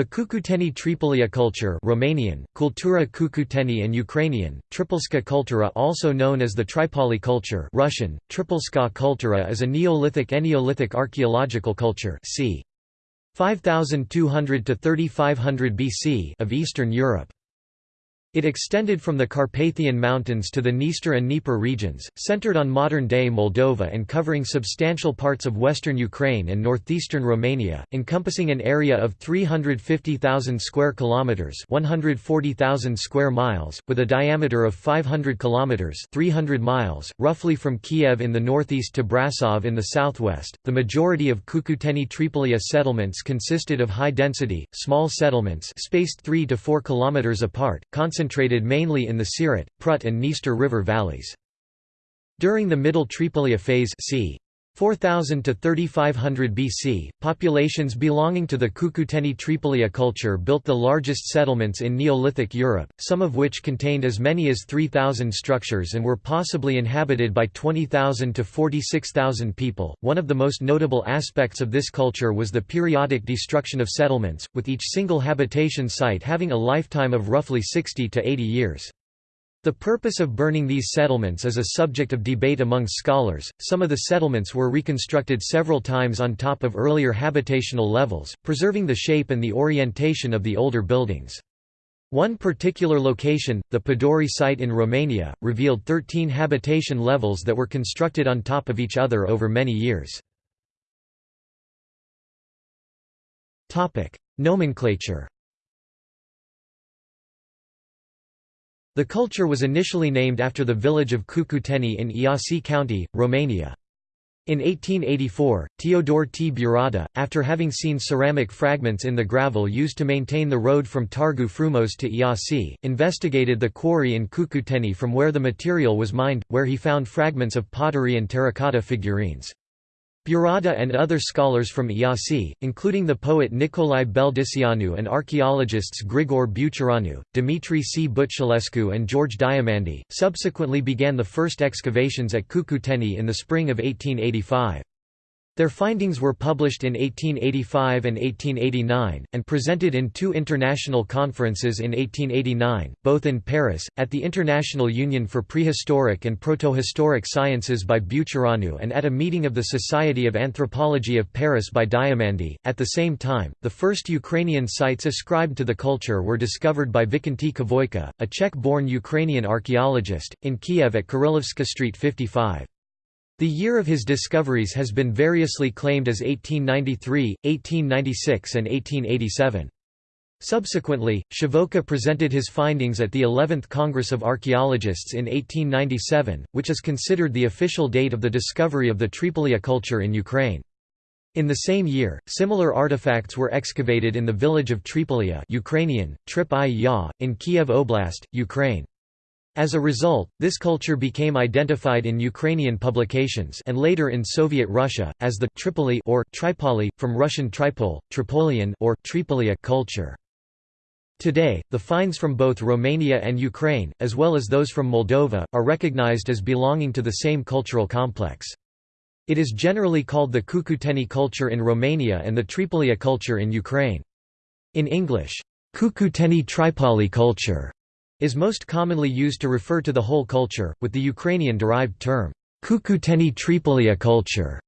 The Cucuteni Tripolia culture Romanian, Kultura Cucuteni and Ukrainian, Tripolska kultura also known as the Tripoli culture Russian, Tripolska kultura is a Neolithic-Eneolithic archaeological culture c. 5200 to 3500 BC of Eastern Europe. It extended from the Carpathian Mountains to the Dniester and Dnieper regions, centered on modern-day Moldova and covering substantial parts of western Ukraine and northeastern Romania, encompassing an area of 350,000 square kilometers, 140,000 square miles, with a diameter of 500 kilometers, 300 miles, roughly from Kiev in the northeast to Brasov in the southwest. The majority of Cucuteni Tripolia settlements consisted of high-density, small settlements spaced 3 to 4 kilometers apart, concentrated mainly in the Siret, Prut and Dniester river valleys. During the Middle Tripolia phase c. 4000 to 3500 BC, populations belonging to the Cucuteni Tripolia culture built the largest settlements in Neolithic Europe, some of which contained as many as 3,000 structures and were possibly inhabited by 20,000 to 46,000 people. One of the most notable aspects of this culture was the periodic destruction of settlements, with each single habitation site having a lifetime of roughly 60 to 80 years. The purpose of burning these settlements is a subject of debate among scholars. Some of the settlements were reconstructed several times on top of earlier habitational levels, preserving the shape and the orientation of the older buildings. One particular location, the Poduri site in Romania, revealed 13 habitation levels that were constructed on top of each other over many years. Nomenclature The culture was initially named after the village of Cucuteni in Iasi County, Romania. In 1884, Teodor T. Burada, after having seen ceramic fragments in the gravel used to maintain the road from Targu Frumos to Iasi, investigated the quarry in Cucuteni from where the material was mined, where he found fragments of pottery and terracotta figurines. Burada and other scholars from Iasi, including the poet Nicolae Beldiceanu and archaeologists Grigore Buțureanu, Dimitri C. Butculescu and George Diamandi, subsequently began the first excavations at Cucuteni in the spring of 1885. Their findings were published in 1885 and 1889, and presented in two international conferences in 1889, both in Paris, at the International Union for Prehistoric and Protohistoric Sciences by Buțureanu and at a meeting of the Society of Anthropology of Paris by Diamandi. At the same time, the first Ukrainian sites ascribed to the culture were discovered by Vikenty Khvoyka, a Czech-born Ukrainian archaeologist, in Kiev at Kirillovska Street 55. The year of his discoveries has been variously claimed as 1893, 1896 and 1887. Subsequently, Khvoyka presented his findings at the 11th Congress of Archaeologists in 1897, which is considered the official date of the discovery of the Tripolia culture in Ukraine. In the same year, similar artifacts were excavated in the village of Tripolia Ukrainian, Trip in Kiev Oblast, Ukraine. As a result, this culture became identified in Ukrainian publications and later in Soviet Russia, as the Tripoli or Tripoli, from Russian Tripol, Tripolian or Tripolia culture. Today, the finds from both Romania and Ukraine, as well as those from Moldova, are recognized as belonging to the same cultural complex. It is generally called the Cucuteni culture in Romania and the Tripolia culture in Ukraine. In English, Cucuteni Tripoli culture is most commonly used to refer to the whole culture, with the Ukrainian-derived term, Cucuteni Tripolia culture,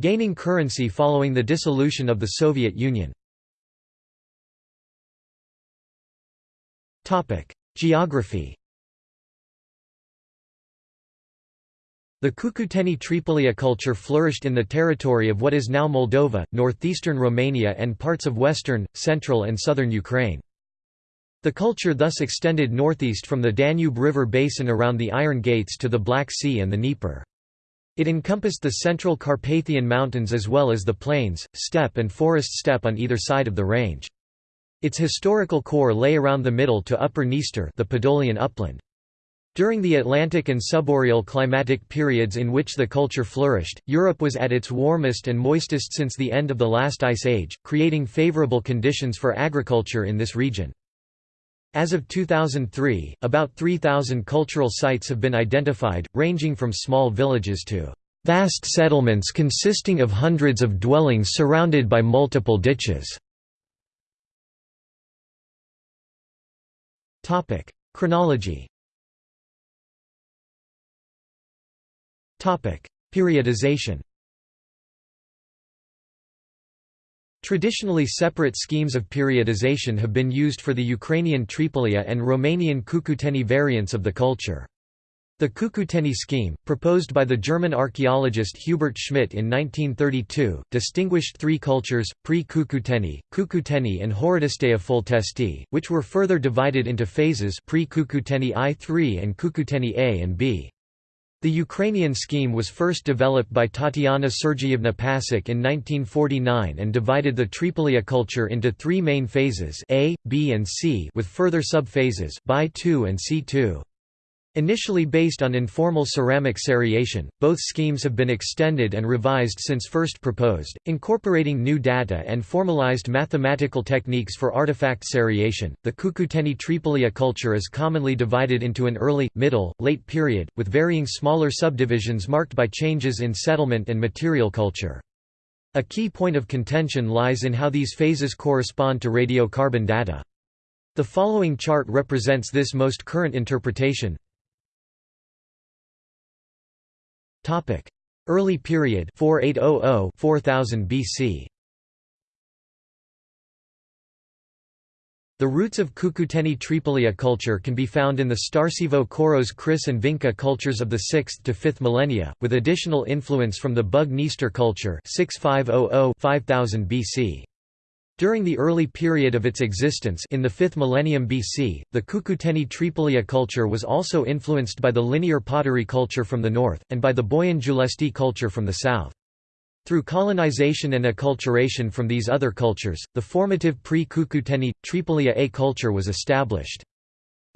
gaining currency following the dissolution of the Soviet Union. Geography The Cucuteni Tripolia culture flourished in the territory of what is now Moldova, northeastern Romania and parts of western, central and southern Ukraine. The culture thus extended northeast from the Danube River basin around the Iron Gates to the Black Sea and the Dnieper. It encompassed the central Carpathian Mountains as well as the plains, steppe and forest steppe on either side of the range. Its historical core lay around the middle to Upper Dniester the Podolian upland. During the Atlantic and subboreal climatic periods in which the culture flourished, Europe was at its warmest and moistest since the end of the last ice age, creating favorable conditions for agriculture in this region. As of 2003, about 3,000 cultural sites have been identified, ranging from small villages to vast settlements consisting of hundreds of dwellings surrounded by multiple ditches. Topic: Chronology. Topic: Periodization. Traditionally separate schemes of periodization have been used for the Ukrainian Tripolia and Romanian Cucuteni variants of the culture. The Cucuteni scheme, proposed by the German archaeologist Hubert Schmidt in 1932, distinguished three cultures, pre-Cucuteni, Cucuteni and Horodistea Foltesti, which were further divided into phases pre-Cucuteni I-III and Cucuteni A and B. The Ukrainian scheme was first developed by Tatiana Sergeyevna Passek in 1949 and divided the Tripolia culture into three main phases A, B and C with further sub-phases, BI-II and C-II. Initially based on informal ceramic seriation, both schemes have been extended and revised since first proposed, incorporating new data and formalized mathematical techniques for artifact seriation. The Cucuteni Tripolia culture is commonly divided into an early, middle, late period, with varying smaller subdivisions marked by changes in settlement and material culture. A key point of contention lies in how these phases correspond to radiocarbon data. The following chart represents this most current interpretation. Topic: Early period 4800-4000 BC. The roots of Cucuteni Tripolia culture can be found in the Starcevo Koros Kris and Vinca cultures of the 6th to 5th millennia, with additional influence from the Bug Dniester culture 6500-5000 BC. During the early period of its existence in the 5th millennium BC, the Cucuteni Tripolia culture was also influenced by the linear pottery culture from the north, and by the Boian-Giulesti culture from the south. Through colonization and acculturation from these other cultures, the formative pre-Cucuteni, Tripolia A culture was established.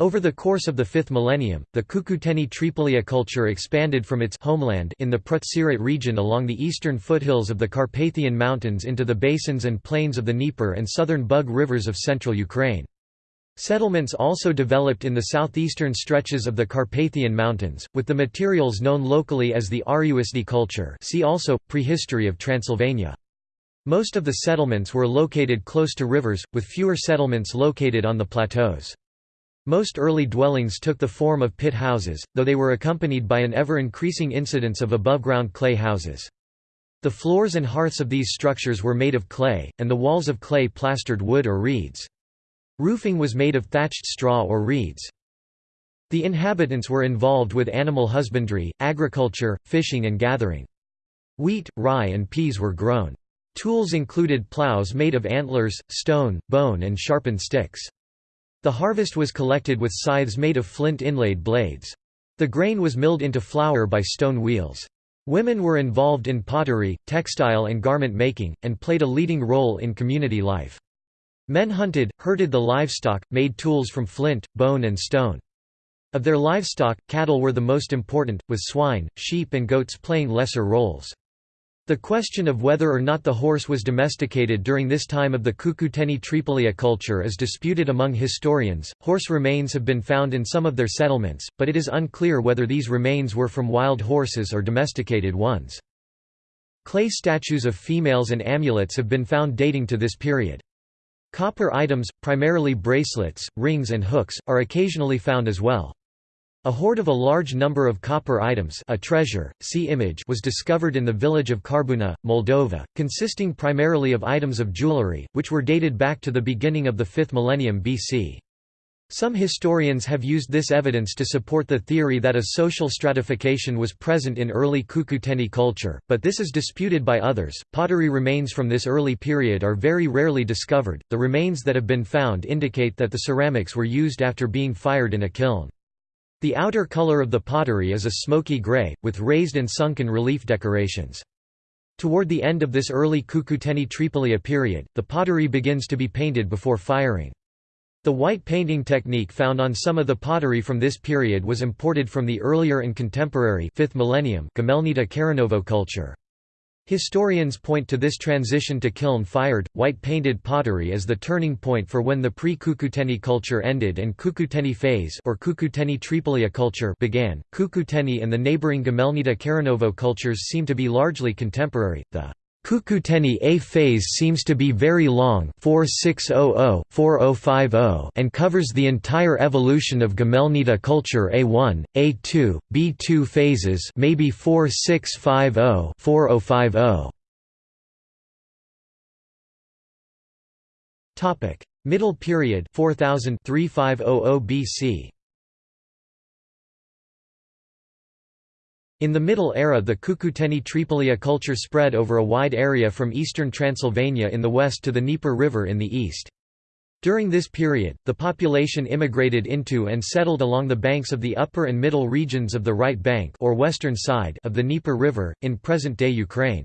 Over the course of the fifth millennium, the Cucuteni Tripolia culture expanded from its homeland in the Prut-Siret region along the eastern foothills of the Carpathian Mountains into the basins and plains of the Dnieper and southern Bug rivers of central Ukraine. Settlements also developed in the southeastern stretches of the Carpathian Mountains, with the materials known locally as the Ariușd culture see also, Prehistory of Transylvania. Most of the settlements were located close to rivers, with fewer settlements located on the plateaus. Most early dwellings took the form of pit houses, though they were accompanied by an ever-increasing incidence of above-ground clay houses. The floors and hearths of these structures were made of clay, and the walls of clay plastered wood or reeds. Roofing was made of thatched straw or reeds. The inhabitants were involved with animal husbandry, agriculture, fishing and gathering. Wheat, rye and peas were grown. Tools included plows made of antlers, stone, bone and sharpened sticks. The harvest was collected with scythes made of flint inlaid blades. The grain was milled into flour by stone wheels. Women were involved in pottery, textile and garment making, and played a leading role in community life. Men hunted, herded the livestock, made tools from flint, bone and stone. Of their livestock, cattle were the most important, with swine, sheep and goats playing lesser roles. The question of whether or not the horse was domesticated during this time of the Cucuteni Tripolia culture is disputed among historians. Horse remains have been found in some of their settlements, but it is unclear whether these remains were from wild horses or domesticated ones. Clay statues of females and amulets have been found dating to this period. Copper items, primarily bracelets, rings and hooks, are occasionally found as well. A hoard of a large number of copper items a treasure, see image was discovered in the village of Karbuna, Moldova, consisting primarily of items of jewelry, which were dated back to the beginning of the 5th millennium BC. Some historians have used this evidence to support the theory that a social stratification was present in early Cucuteni culture, but this is disputed by others. Pottery remains from this early period are very rarely discovered. The remains that have been found indicate that the ceramics were used after being fired in a kiln. The outer color of the pottery is a smoky gray, with raised and sunken relief decorations. Toward the end of this early Cucuteni Tripolia period, the pottery begins to be painted before firing. The white painting technique found on some of the pottery from this period was imported from the earlier and contemporary 5th millennium Gumelnita Karanovo culture. Historians point to this transition to kiln-fired, white-painted pottery as the turning point for when the pre-Cucuteni culture ended and Cucuteni phase or Cucuteni Tripolia culture began. Cucuteni and the neighboring Gumelnita Karanovo cultures seem to be largely contemporary. The Cucuteni A phase seems to be very long 4600-4050 and covers the entire evolution of Gumelnita culture A1, A2, B2 phases maybe 4650-4050. Topic: Middle period 4000 3500 BC. In the Middle Era the Cucuteni Tripolia culture spread over a wide area from eastern Transylvania in the west to the Dnieper River in the east. During this period, the population immigrated into and settled along the banks of the upper and middle regions of the right bank or western side of the Dnieper River, in present-day Ukraine.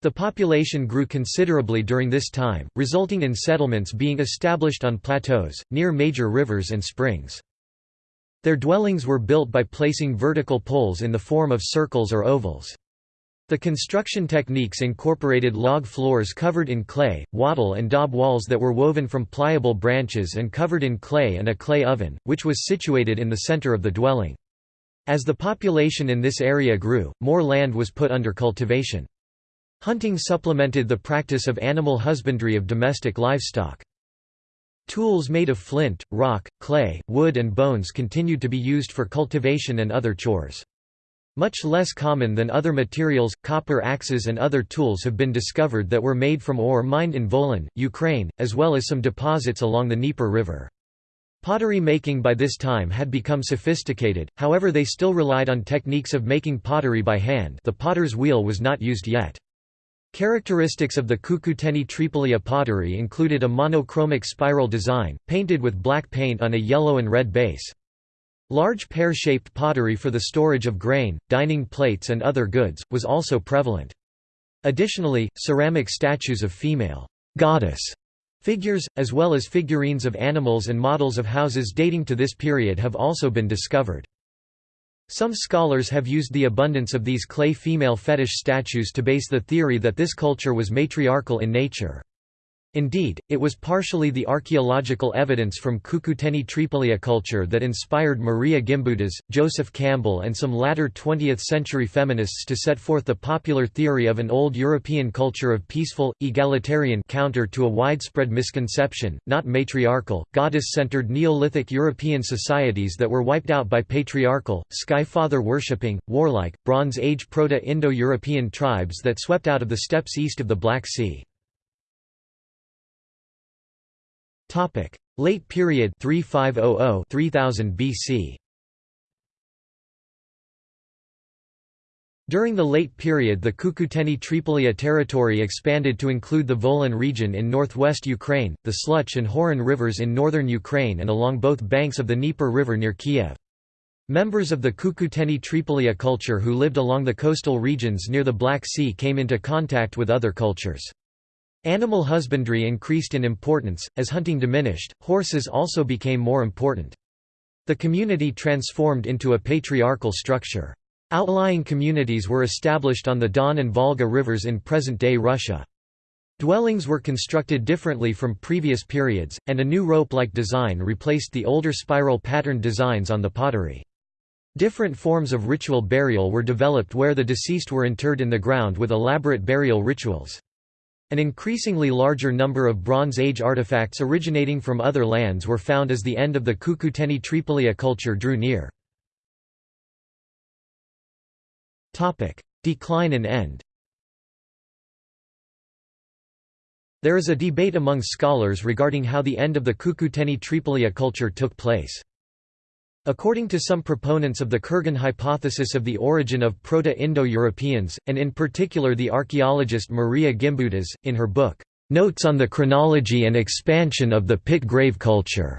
The population grew considerably during this time, resulting in settlements being established on plateaus, near major rivers and springs. Their dwellings were built by placing vertical poles in the form of circles or ovals. The construction techniques incorporated log floors covered in clay, wattle and daub walls that were woven from pliable branches and covered in clay and a clay oven, which was situated in the center of the dwelling. As the population in this area grew, more land was put under cultivation. Hunting supplemented the practice of animal husbandry of domestic livestock. Tools made of flint, rock, clay, wood and bones continued to be used for cultivation and other chores. Much less common than other materials, copper axes and other tools have been discovered that were made from ore mined in Volyn, Ukraine, as well as some deposits along the Dnieper River. Pottery making by this time had become sophisticated, however they still relied on techniques of making pottery by hand the potter's wheel was not used yet. Characteristics of the Cucuteni Tripolia pottery included a monochromic spiral design, painted with black paint on a yellow and red base. Large pear-shaped pottery for the storage of grain, dining plates and other goods, was also prevalent. Additionally, ceramic statues of female goddess figures, as well as figurines of animals and models of houses dating to this period have also been discovered. Some scholars have used the abundance of these clay female fetish statues to base the theory that this culture was matriarchal in nature. Indeed, it was partially the archaeological evidence from Cucuteni Tripolia culture that inspired Maria Gimbutas, Joseph Campbell and some latter 20th-century feminists to set forth the popular theory of an old European culture of peaceful, egalitarian counter to a widespread misconception, not matriarchal, goddess-centered Neolithic European societies that were wiped out by patriarchal, sky-father worshipping, warlike, Bronze Age Proto-Indo-European tribes that swept out of the steppes east of the Black Sea. Topic: Late period 3500-3000 BC. During the late period the Cucuteni Tripolia territory expanded to include the Volyn region in northwest Ukraine, the Sluch and Horyn rivers in northern Ukraine and along both banks of the Dnieper River near Kiev. Members of the Cucuteni Tripolia culture who lived along the coastal regions near the Black Sea came into contact with other cultures. Animal husbandry increased in importance, as hunting diminished, horses also became more important. The community transformed into a patriarchal structure. Outlying communities were established on the Don and Volga rivers in present-day Russia. Dwellings were constructed differently from previous periods, and a new rope-like design replaced the older spiral patterned designs on the pottery. Different forms of ritual burial were developed where the deceased were interred in the ground with elaborate burial rituals. An increasingly larger number of Bronze Age artifacts originating from other lands were found as the end of the Cucuteni Tripolia culture drew near. Decline and end There is a debate among scholars regarding how the end of the Cucuteni Tripolia culture took place. According to some proponents of the Kurgan hypothesis of the origin of Proto-Indo-Europeans, and in particular the archaeologist Maria Gimbutas, in her book, "'Notes on the Chronology and Expansion of the Pit Grave Culture'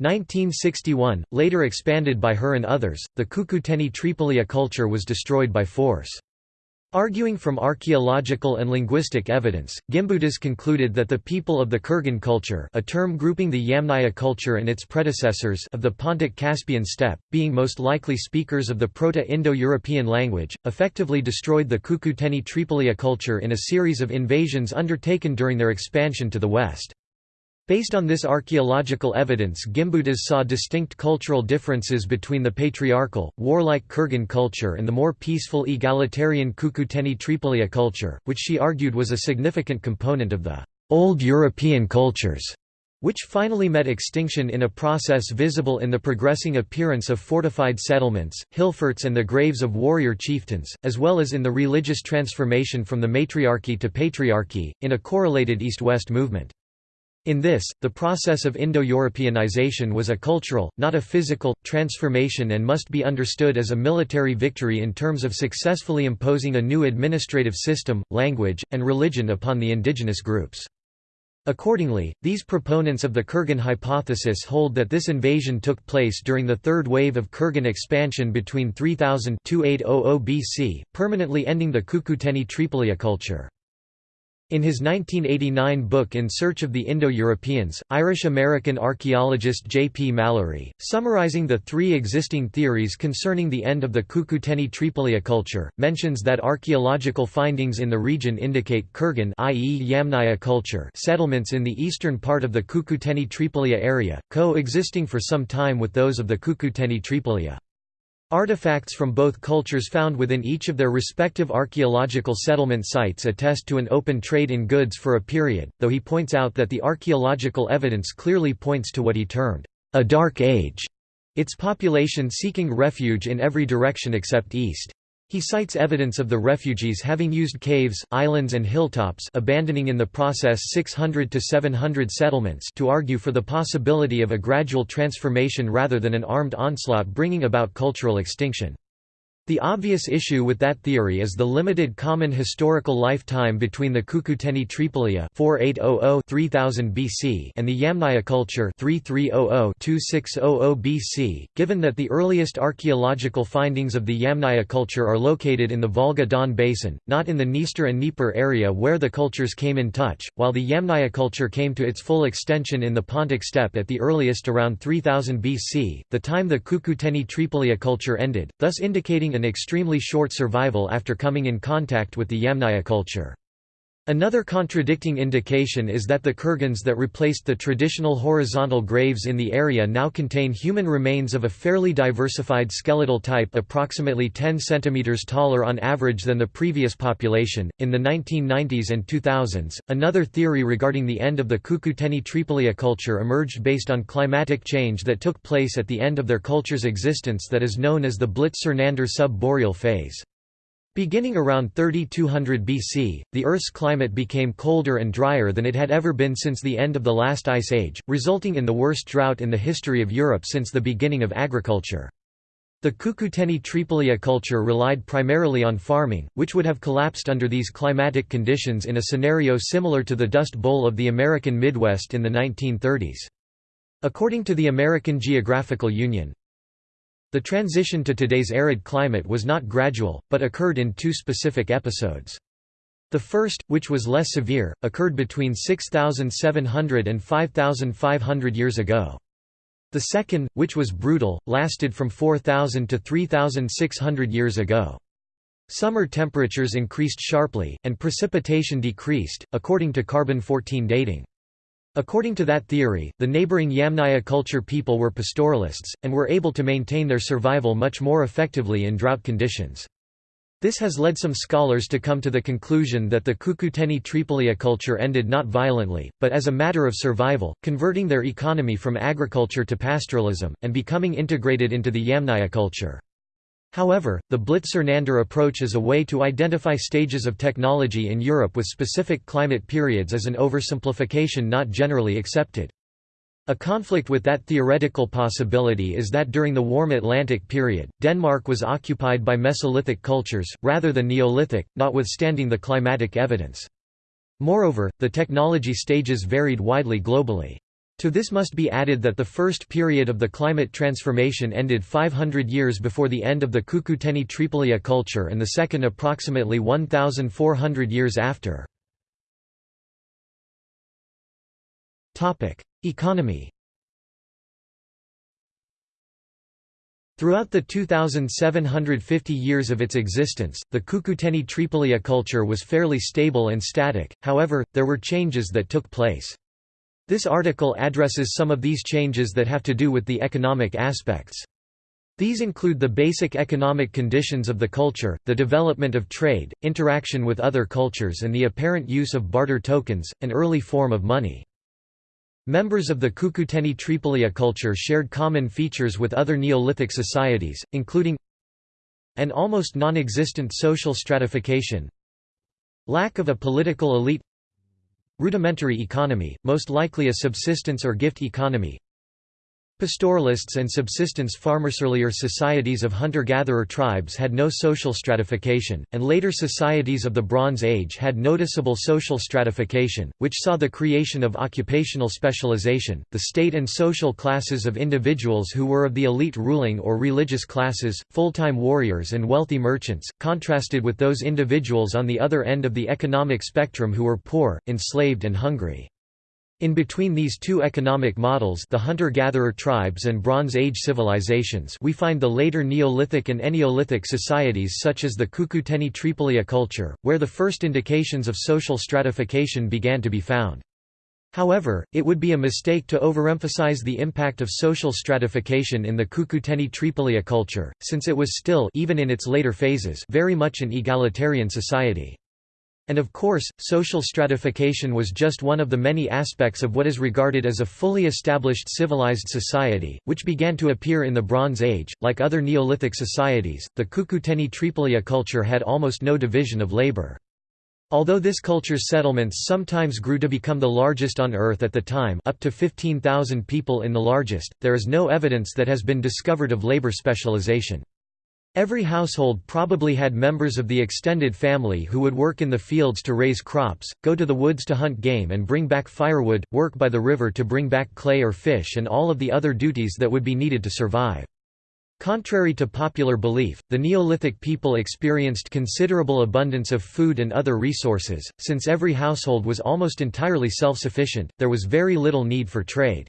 1961, later expanded by her and others, the Cucuteni Tripolia culture was destroyed by force. Arguing from archaeological and linguistic evidence, Gimbutas concluded that the people of the Kurgan culture a term grouping the Yamnaya culture and its predecessors of the Pontic-Caspian steppe, being most likely speakers of the Proto-Indo-European language, effectively destroyed the Cucuteni Tripolia culture in a series of invasions undertaken during their expansion to the west. Based on this archaeological evidence Gimbutas saw distinct cultural differences between the patriarchal, warlike Kurgan culture and the more peaceful egalitarian Cucuteni Tripolia culture, which she argued was a significant component of the «old European cultures», which finally met extinction in a process visible in the progressing appearance of fortified settlements, hill forts and the graves of warrior chieftains, as well as in the religious transformation from the matriarchy to patriarchy, in a correlated East-West movement. In this, the process of Indo-Europeanization was a cultural, not a physical, transformation and must be understood as a military victory in terms of successfully imposing a new administrative system, language, and religion upon the indigenous groups. Accordingly, these proponents of the Kurgan hypothesis hold that this invasion took place during the third wave of Kurgan expansion between 3000–2800 BC, permanently ending the Cucuteni Tripolia culture. In his 1989 book In Search of the Indo-Europeans, Irish-American archaeologist J. P. Mallory, summarizing the three existing theories concerning the end of the Cucuteni Tripolia culture, mentions that archaeological findings in the region indicate Kurgan i.e. Yamnaya culture settlements in the eastern part of the Cucuteni Tripolia area, co-existing for some time with those of the Cucuteni Tripolia. Artifacts from both cultures found within each of their respective archaeological settlement sites attest to an open trade in goods for a period, though he points out that the archaeological evidence clearly points to what he termed, "...a dark age", its population seeking refuge in every direction except east. He cites evidence of the refugees having used caves, islands and hilltops abandoning in the process 600 to 700 settlements to argue for the possibility of a gradual transformation rather than an armed onslaught bringing about cultural extinction. The obvious issue with that theory is the limited common historical lifetime between the Cucuteni Tripolia 4800-3000 BC and the Yamnaya culture 3300-2600 BC, given that the earliest archaeological findings of the Yamnaya culture are located in the Volga-Don basin, not in the Dniester and Dnieper area where the cultures came in touch, while the Yamnaya culture came to its full extension in the Pontic steppe at the earliest around 3000 BC, the time the Cucuteni Tripolia culture ended, thus indicating an extremely short survival after coming in contact with the Yamnaya culture. Another contradicting indication is that the kurgans that replaced the traditional horizontal graves in the area now contain human remains of a fairly diversified skeletal type approximately 10 cm taller on average than the previous population. In the 1990s and 2000s, another theory regarding the end of the Cucuteni Tripolia culture emerged based on climatic change that took place at the end of their culture's existence that is known as the Blytt-Sernander sub-boreal phase. Beginning around 3200 BC, the Earth's climate became colder and drier than it had ever been since the end of the last ice age, resulting in the worst drought in the history of Europe since the beginning of agriculture. The Cucuteni Tripolia culture relied primarily on farming, which would have collapsed under these climatic conditions in a scenario similar to the Dust Bowl of the American Midwest in the 1930s. According to the American Geophysical Union, the transition to today's arid climate was not gradual, but occurred in two specific episodes. The first, which was less severe, occurred between 6,700 and 5,500 years ago. The second, which was brutal, lasted from 4,000 to 3,600 years ago. Summer temperatures increased sharply, and precipitation decreased, according to carbon-14 dating. According to that theory, the neighboring Yamnaya culture people were pastoralists, and were able to maintain their survival much more effectively in drought conditions. This has led some scholars to come to the conclusion that the Cucuteni Tripolia culture ended not violently, but as a matter of survival, converting their economy from agriculture to pastoralism, and becoming integrated into the Yamnaya culture. However, the Blytt-Sernander approach is a way to identify stages of technology in Europe with specific climate periods is an oversimplification not generally accepted. A conflict with that theoretical possibility is that during the warm Atlantic period, Denmark was occupied by Mesolithic cultures, rather than Neolithic, notwithstanding the climatic evidence. Moreover, the technology stages varied widely globally. To this must be added that the first period of the climate transformation ended 500 years before the end of the Cucuteni Tripolia culture and the second approximately 1,400 years after. Economy Throughout the 2,750 years of its existence, the Cucuteni Tripolia culture was fairly stable and static, however, there were changes that took place. This article addresses some of these changes that have to do with the economic aspects. These include the basic economic conditions of the culture, the development of trade, interaction with other cultures and the apparent use of barter tokens, an early form of money. Members of the Cucuteni Tripolia culture shared common features with other Neolithic societies, including an almost non-existent social stratification lack of a political elite rudimentary economy, most likely a subsistence or gift economy Pastoralists and subsistence farmers earlier societies of hunter-gatherer tribes had no social stratification, and later societies of the Bronze Age had noticeable social stratification, which saw the creation of occupational specialization. The state and social classes of individuals who were of the elite ruling or religious classes, full-time warriors and wealthy merchants, contrasted with those individuals on the other end of the economic spectrum who were poor, enslaved and hungry. In between these two economic models the hunter-gatherer tribes and Bronze Age civilizations we find the later Neolithic and Eneolithic societies such as the Cucuteni Tripolia culture, where the first indications of social stratification began to be found. However, it would be a mistake to overemphasize the impact of social stratification in the Cucuteni Tripolia culture, since it was still even in its later phases very much an egalitarian society. And of course, social stratification was just one of the many aspects of what is regarded as a fully established civilized society, which began to appear in the Bronze Age. Like other Neolithic societies, the Cucuteni Tripolia culture had almost no division of labor. Although this culture's settlements sometimes grew to become the largest on Earth at the time up to 15,000 people in the largest, there is no evidence that has been discovered of labor specialization. Every household probably had members of the extended family who would work in the fields to raise crops, go to the woods to hunt game and bring back firewood, work by the river to bring back clay or fish and all of the other duties that would be needed to survive. Contrary to popular belief, the Neolithic people experienced considerable abundance of food and other resources, since every household was almost entirely self-sufficient, there was very little need for trade.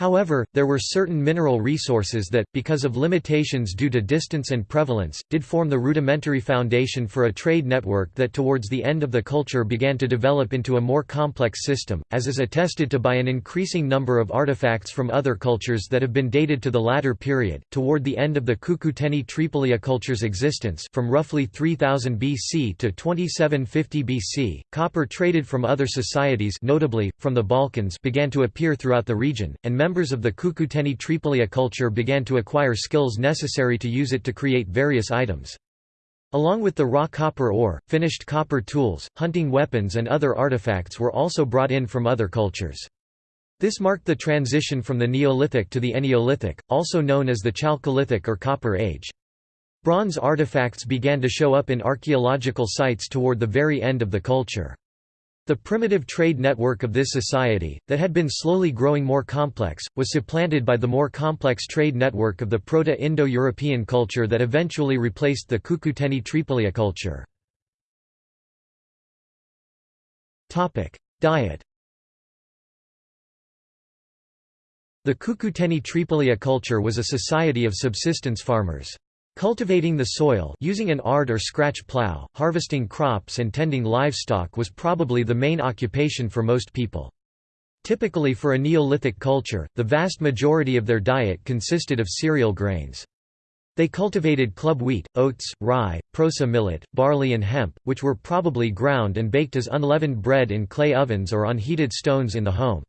However, there were certain mineral resources that, because of limitations due to distance and prevalence, did form the rudimentary foundation for a trade network that towards the end of the culture began to develop into a more complex system, as is attested to by an increasing number of artifacts from other cultures that have been dated to the latter period. Toward the end of the Cucuteni Tripolia culture's existence from roughly 3000 BC to 2750 BC, copper traded from other societies notably, from the Balkans began to appear throughout the region, and members of the Cucuteni Tripolia culture began to acquire skills necessary to use it to create various items. Along with the raw copper ore, finished copper tools, hunting weapons and other artifacts were also brought in from other cultures. This marked the transition from the Neolithic to the Eneolithic, also known as the Chalcolithic or Copper Age. Bronze artifacts began to show up in archaeological sites toward the very end of the culture. The primitive trade network of this society, that had been slowly growing more complex, was supplanted by the more complex trade network of the Proto-Indo-European culture that eventually replaced the Cucuteni Tripolia culture. Diet The Cucuteni Tripolia culture was a society of subsistence farmers. Cultivating the soil using an ard or scratch plow, harvesting crops and tending livestock was probably the main occupation for most people. Typically for a Neolithic culture, the vast majority of their diet consisted of cereal grains. They cultivated club wheat, oats, rye, proso millet, barley and hemp, which were probably ground and baked as unleavened bread in clay ovens or on heated stones in the home.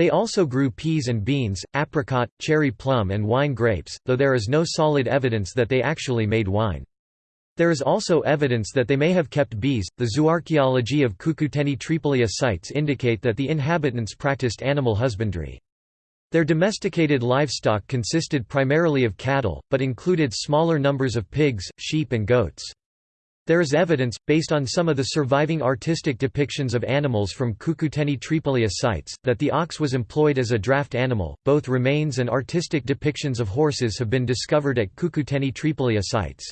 They also grew peas and beans, apricot, cherry plum and wine grapes, though there is no solid evidence that they actually made wine. There is also evidence that they may have kept bees. The zooarchaeology of Cucuteni Tripolia sites indicate that the inhabitants practiced animal husbandry. Their domesticated livestock consisted primarily of cattle, but included smaller numbers of pigs, sheep and goats. There is evidence, based on some of the surviving artistic depictions of animals from Cucuteni Tripolia sites, that the ox was employed as a draft animal. Both remains and artistic depictions of horses have been discovered at Cucuteni Tripolia sites.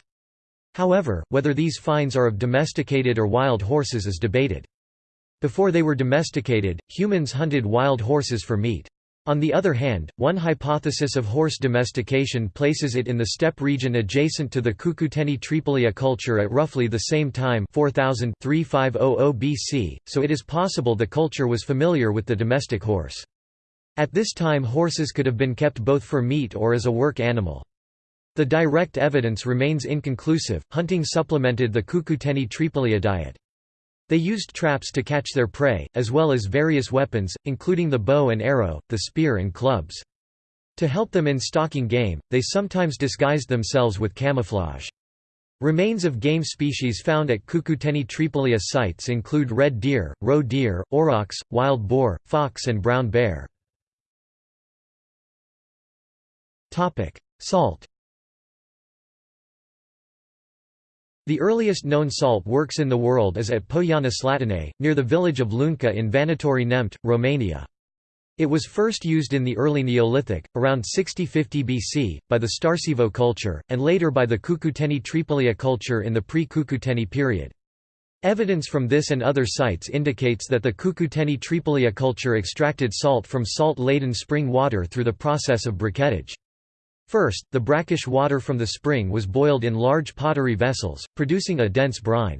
However, whether these finds are of domesticated or wild horses is debated. Before they were domesticated, humans hunted wild horses for meat. On the other hand, one hypothesis of horse domestication places it in the steppe region adjacent to the Cucuteni Tripolia culture at roughly the same time 4000 BC, so it is possible the culture was familiar with the domestic horse. At this time horses could have been kept both for meat or as a work animal. The direct evidence remains inconclusive. Hunting supplemented the Cucuteni Tripolia diet. They used traps to catch their prey, as well as various weapons, including the bow and arrow, the spear and clubs. To help them in stalking game, they sometimes disguised themselves with camouflage. Remains of game species found at Cucuteni Tripolia sites include red deer, roe deer, aurochs, wild boar, fox and brown bear. Salt The earliest known salt works in the world is at Poiana Slatinei, near the village of Lunca in Vanatori Neamt, Romania. It was first used in the early Neolithic, around 6050 BC, by the Starcevo culture, and later by the Cucuteni Tripolia culture in the pre-Cucuteni period. Evidence from this and other sites indicates that the Cucuteni Tripolia culture extracted salt from salt-laden spring water through the process of briquettage. First, the brackish water from the spring was boiled in large pottery vessels, producing a dense brine.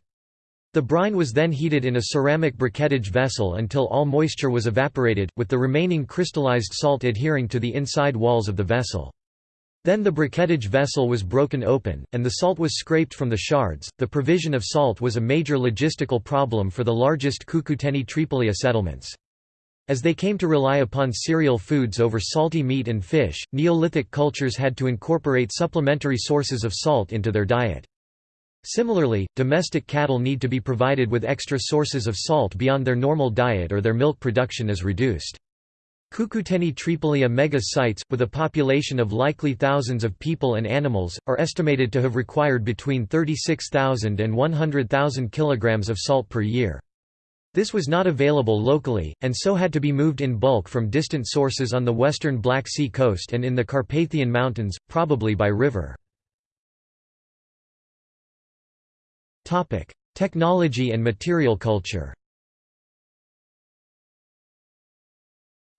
The brine was then heated in a ceramic briquettage vessel until all moisture was evaporated, with the remaining crystallized salt adhering to the inside walls of the vessel. Then the briquettage vessel was broken open, and the salt was scraped from the shards. The provision of salt was a major logistical problem for the largest Cucuteni Tripolia settlements. As they came to rely upon cereal foods over salty meat and fish, Neolithic cultures had to incorporate supplementary sources of salt into their diet. Similarly, domestic cattle need to be provided with extra sources of salt beyond their normal diet or their milk production is reduced. Cucuteni Tripolia mega sites, with a population of likely thousands of people and animals, are estimated to have required between 36,000 and 100,000 kilograms of salt per year. This was not available locally, and so had to be moved in bulk from distant sources on the western Black Sea coast and in the Carpathian Mountains, probably by river. Technology and material culture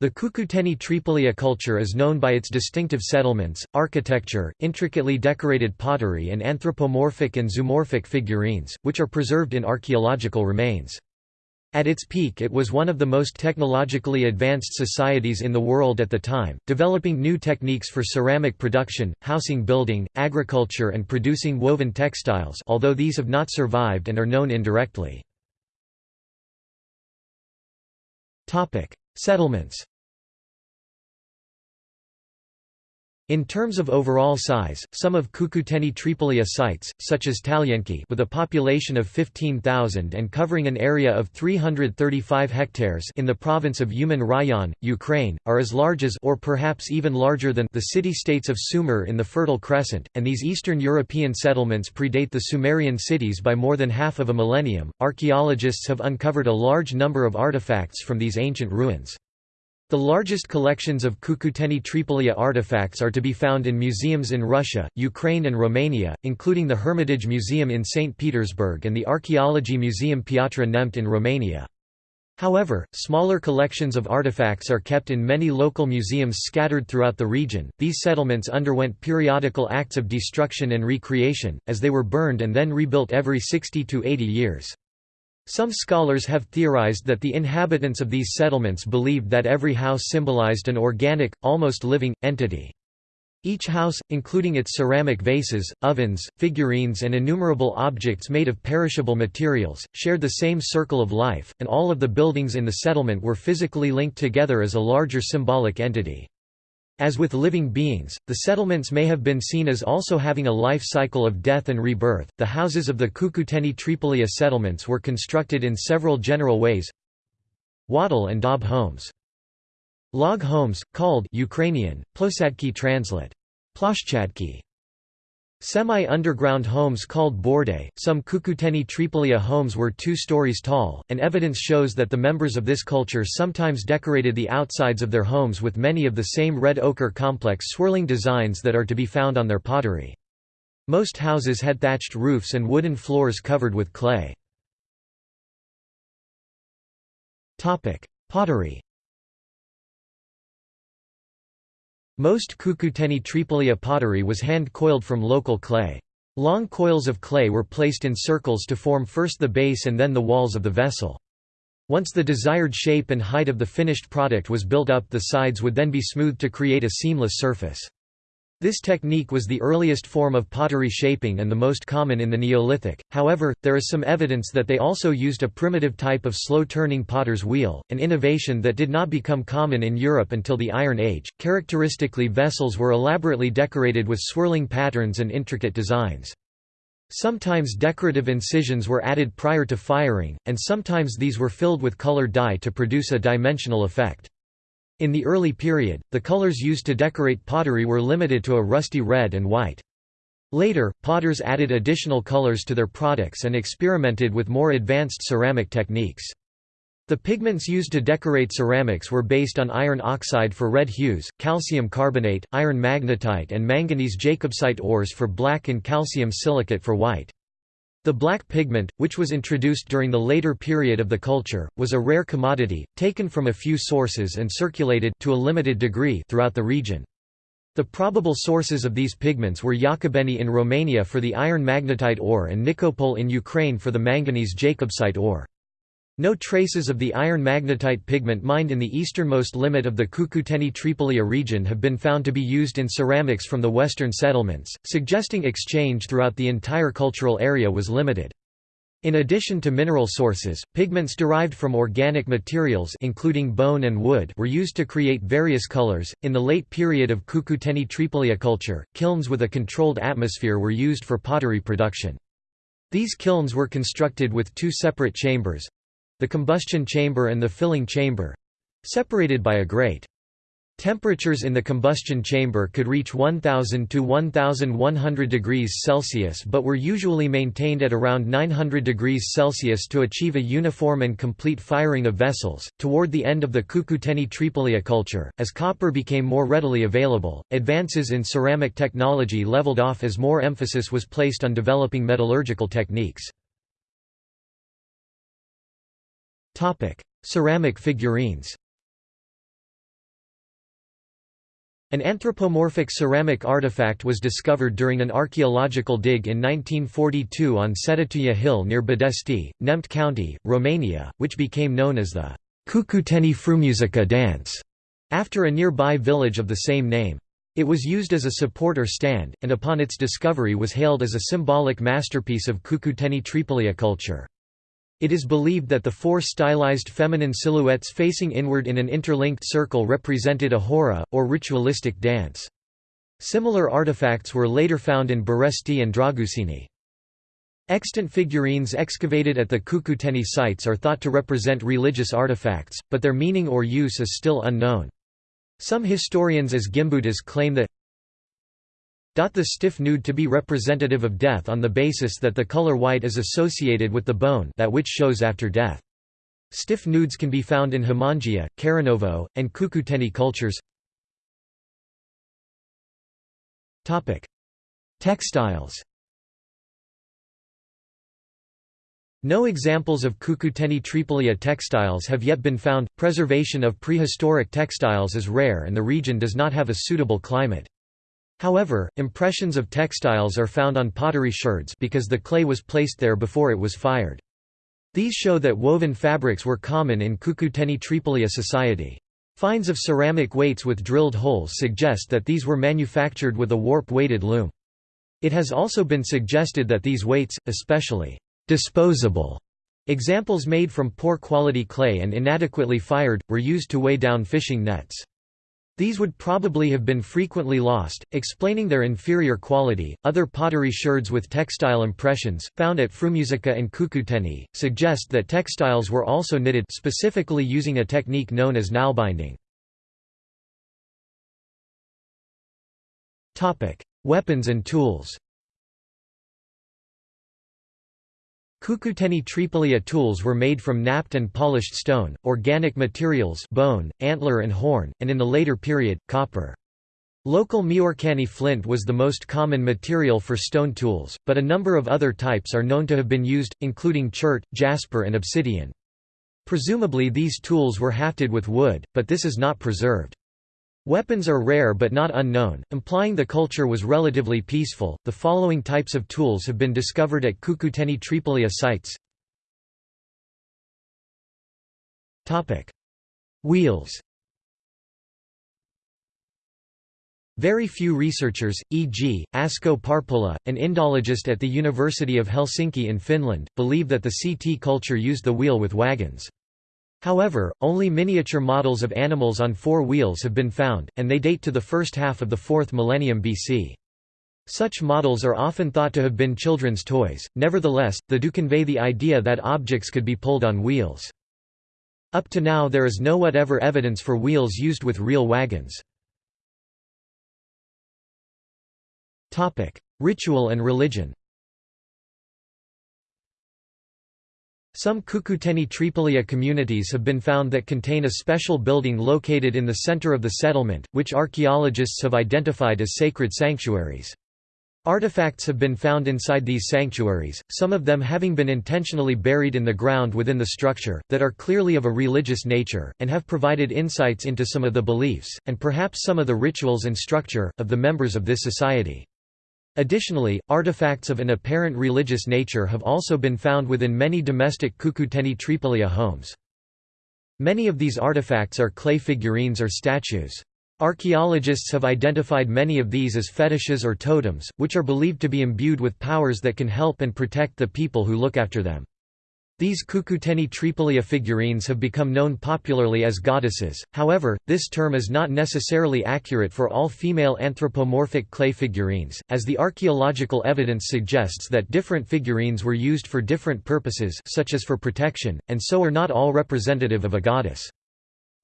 The Cucuteni Tripolia culture is known by its distinctive settlements, architecture, intricately decorated pottery and anthropomorphic and zoomorphic figurines, which are preserved in archaeological remains. At its peak it was one of the most technologically advanced societies in the world at the time, developing new techniques for ceramic production, housing building, agriculture and producing woven textiles although these have not survived and are known indirectly. Settlements In terms of overall size, some of Cucuteni Tripolia sites, such as Talianki with a population of 15,000 and covering an area of 335 hectares in the province of Uman Rayon, Ukraine, are as large as or perhaps even larger than the city-states of Sumer in the Fertile Crescent, and these Eastern European settlements predate the Sumerian cities by more than half of a millennium. Archaeologists have uncovered a large number of artifacts from these ancient ruins. The largest collections of Cucuteni Tripolia artifacts are to be found in museums in Russia, Ukraine and Romania, including the Hermitage Museum in St. Petersburg and the Archaeology Museum Piatra Neamt in Romania. However, smaller collections of artifacts are kept in many local museums scattered throughout the region. These settlements underwent periodical acts of destruction and recreation, as they were burned and then rebuilt every 60 to 80 years. Some scholars have theorized that the inhabitants of these settlements believed that every house symbolized an organic, almost living, entity. Each house, including its ceramic vases, ovens, figurines and innumerable objects made of perishable materials, shared the same circle of life, and all of the buildings in the settlement were physically linked together as a larger symbolic entity. As with living beings, the settlements may have been seen as also having a life cycle of death and rebirth. The houses of the Cucuteni Tripolia settlements were constructed in several general ways. Wattle and daub homes. Log homes, called Ukrainian, ploshchadki translate. Ploshchadki. Semi-underground homes called borde, some Cucuteni Tripolia homes were two stories tall, and evidence shows that the members of this culture sometimes decorated the outsides of their homes with many of the same red ochre complex swirling designs that are to be found on their pottery. Most houses had thatched roofs and wooden floors covered with clay. Pottery Most Cucuteni Tripolia pottery was hand-coiled from local clay. Long coils of clay were placed in circles to form first the base and then the walls of the vessel. Once the desired shape and height of the finished product was built up the sides would then be smoothed to create a seamless surface. This technique was the earliest form of pottery shaping and the most common in the Neolithic, however, there is some evidence that they also used a primitive type of slow-turning potter's wheel, an innovation that did not become common in Europe until the Iron Age. Characteristically vessels were elaborately decorated with swirling patterns and intricate designs. Sometimes decorative incisions were added prior to firing, and sometimes these were filled with colored dye to produce a dimensional effect. In the early period, the colors used to decorate pottery were limited to a rusty red and white. Later, potters added additional colors to their products and experimented with more advanced ceramic techniques. The pigments used to decorate ceramics were based on iron oxide for red hues, calcium carbonate, iron magnetite and manganese jacobsite ores for black and calcium silicate for white. The black pigment, which was introduced during the later period of the culture, was a rare commodity, taken from a few sources and circulated to a limited degree throughout the region. The probable sources of these pigments were Iacobeni in Romania for the iron magnetite ore and Nikopol in Ukraine for the manganese jacobsite ore. No traces of the iron magnetite pigment mined in the easternmost limit of the Cucuteni Tripolia region have been found to be used in ceramics from the western settlements, suggesting exchange throughout the entire cultural area was limited. In addition to mineral sources, pigments derived from organic materials including bone and wood were used to create various colors. In the late period of Cucuteni Tripolia culture, kilns with a controlled atmosphere were used for pottery production. These kilns were constructed with two separate chambers, the combustion chamber and the filling chamber separated by a grate. Temperatures in the combustion chamber could reach 1000 to 1100 degrees Celsius but were usually maintained at around 900 degrees Celsius to achieve a uniform and complete firing of vessels. Toward the end of the Cucuteni Tripolia culture, as copper became more readily available, advances in ceramic technology leveled off as more emphasis was placed on developing metallurgical techniques. Ceramic figurines An anthropomorphic ceramic artifact was discovered during an archaeological dig in 1942 on Cetătuia Hill near Bodești, Neamț County, Romania, which became known as the Cucuteni Frumusica dance, after a nearby village of the same name. It was used as a support or stand, and upon its discovery was hailed as a symbolic masterpiece of Cucuteni Tripolia culture. It is believed that the four stylized feminine silhouettes facing inward in an interlinked circle represented a hora, or ritualistic dance. Similar artifacts were later found in Bărești and Drăgușeni. Extant figurines excavated at the Cucuteni sites are thought to represent religious artifacts, but their meaning or use is still unknown. Some historians as Gimbutas claim that the stiff nude to be representative of death on the basis that the color white is associated with the bone that which shows after death. Stiff nudes can be found in Hamangia, Karanovo, and Cucuteni cultures. Textiles No examples of Cucuteni Tripolia textiles have yet been found. Preservation of prehistoric textiles is rare and the region does not have a suitable climate. However, impressions of textiles are found on pottery sherds because the clay was placed there before it was fired. These show that woven fabrics were common in Cucuteni Tripolia society. Finds of ceramic weights with drilled holes suggest that these were manufactured with a warp-weighted loom. It has also been suggested that these weights, especially disposable examples made from poor quality clay and inadequately fired, were used to weigh down fishing nets. These would probably have been frequently lost, explaining their inferior quality. Other pottery sherds with textile impressions, found at Frumusica and Cucuteni, suggest that textiles were also knitted specifically using a technique known as nailbinding. Weapons and tools Cucuteni Tripolia tools were made from knapped and polished stone, organic materials bone, antler and horn, and in the later period, copper. Local Miorcani flint was the most common material for stone tools, but a number of other types are known to have been used, including chert, jasper and obsidian. Presumably these tools were hafted with wood, but this is not preserved. Weapons are rare but not unknown, implying the culture was relatively peaceful. The following types of tools have been discovered at Cucuteni Tripolia sites. Topic: Wheels. Very few researchers, e.g., Asko Parpola, an Indologist at the University of Helsinki in Finland, believe that the CT culture used the wheel with wagons. However, only miniature models of animals on four wheels have been found, and they date to the first half of the 4th millennium BC. Such models are often thought to have been children's toys, nevertheless, they do convey the idea that objects could be pulled on wheels. Up to now there is no whatever evidence for wheels used with real wagons. Ritual and religion Some Cucuteni Tripolia communities have been found that contain a special building located in the center of the settlement, which archaeologists have identified as sacred sanctuaries. Artifacts have been found inside these sanctuaries, some of them having been intentionally buried in the ground within the structure, that are clearly of a religious nature, and have provided insights into some of the beliefs, and perhaps some of the rituals and structure, of the members of this society. Additionally, artifacts of an apparent religious nature have also been found within many domestic Cucuteni Tripolia homes. Many of these artifacts are clay figurines or statues. Archaeologists have identified many of these as fetishes or totems, which are believed to be imbued with powers that can help and protect the people who look after them. These Cucuteni Tripolia figurines have become known popularly as goddesses, however, this term is not necessarily accurate for all female anthropomorphic clay figurines, as the archaeological evidence suggests that different figurines were used for different purposes such as for protection, and so are not all representative of a goddess.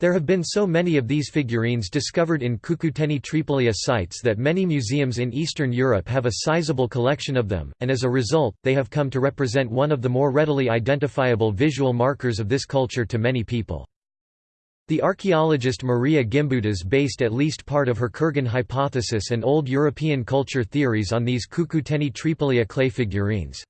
There have been so many of these figurines discovered in Cucuteni Tripolia sites that many museums in Eastern Europe have a sizable collection of them, and as a result, they have come to represent one of the more readily identifiable visual markers of this culture to many people. The archaeologist Maria Gimbutas based at least part of her Kurgan hypothesis and old European culture theories on these Cucuteni Tripolia clay figurines.